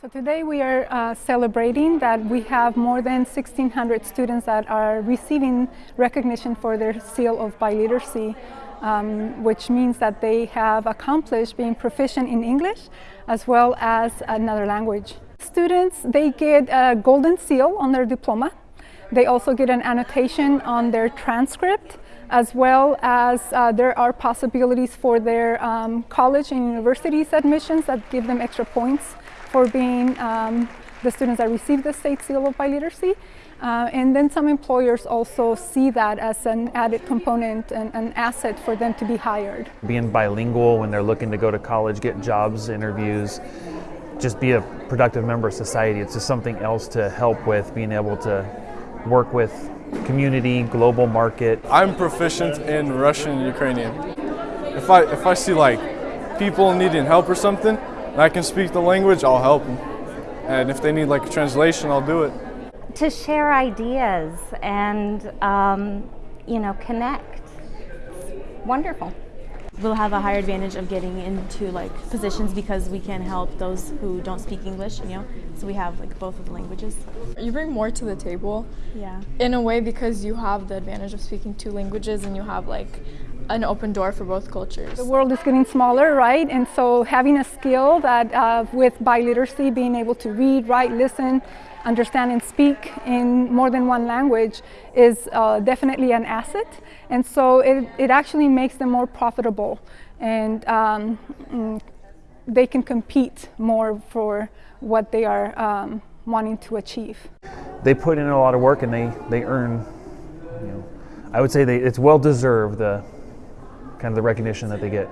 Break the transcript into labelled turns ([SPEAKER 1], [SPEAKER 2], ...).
[SPEAKER 1] So today we are uh, celebrating that we have more than 1,600 students that are receiving recognition for their seal of biliteracy, um, which means that they have accomplished being proficient in English as well as another language. Students, they get a golden seal on their diploma. They also get an annotation on their transcript as well as uh, there are possibilities for their um, college and universities admissions that give them extra points for being um, the students that receive the state seal of biliteracy. Uh, and then some employers also see that as an added component and an asset for them to be hired.
[SPEAKER 2] Being bilingual when they're looking to go to college, get jobs, interviews, just be a productive member of society. It's just something else to help with being able to work with community, global market.
[SPEAKER 3] I'm proficient in Russian and Ukrainian. If I, if I see like people needing help or something, and I can speak the language, I'll help them. And if they need like a translation, I'll do it.
[SPEAKER 4] To share ideas and, um, you know, connect. It's wonderful.
[SPEAKER 5] We'll have a higher advantage of getting into like positions because we can help those who don't speak English, you know. So we have like both of the languages.
[SPEAKER 6] You bring more to the table.
[SPEAKER 5] Yeah.
[SPEAKER 6] In a way because you have the advantage of speaking two languages and you have like an open door for both cultures.
[SPEAKER 1] The world is getting smaller, right? And so having a skill that uh, with biliteracy, being able to read, write, listen, understand and speak in more than one language is uh, definitely an asset. And so it, it actually makes them more profitable and um, mm, they can compete more for what they are um, wanting to achieve.
[SPEAKER 2] They put in a lot of work and they, they earn, you know, I would say they, it's well deserved the kind of the recognition that they get.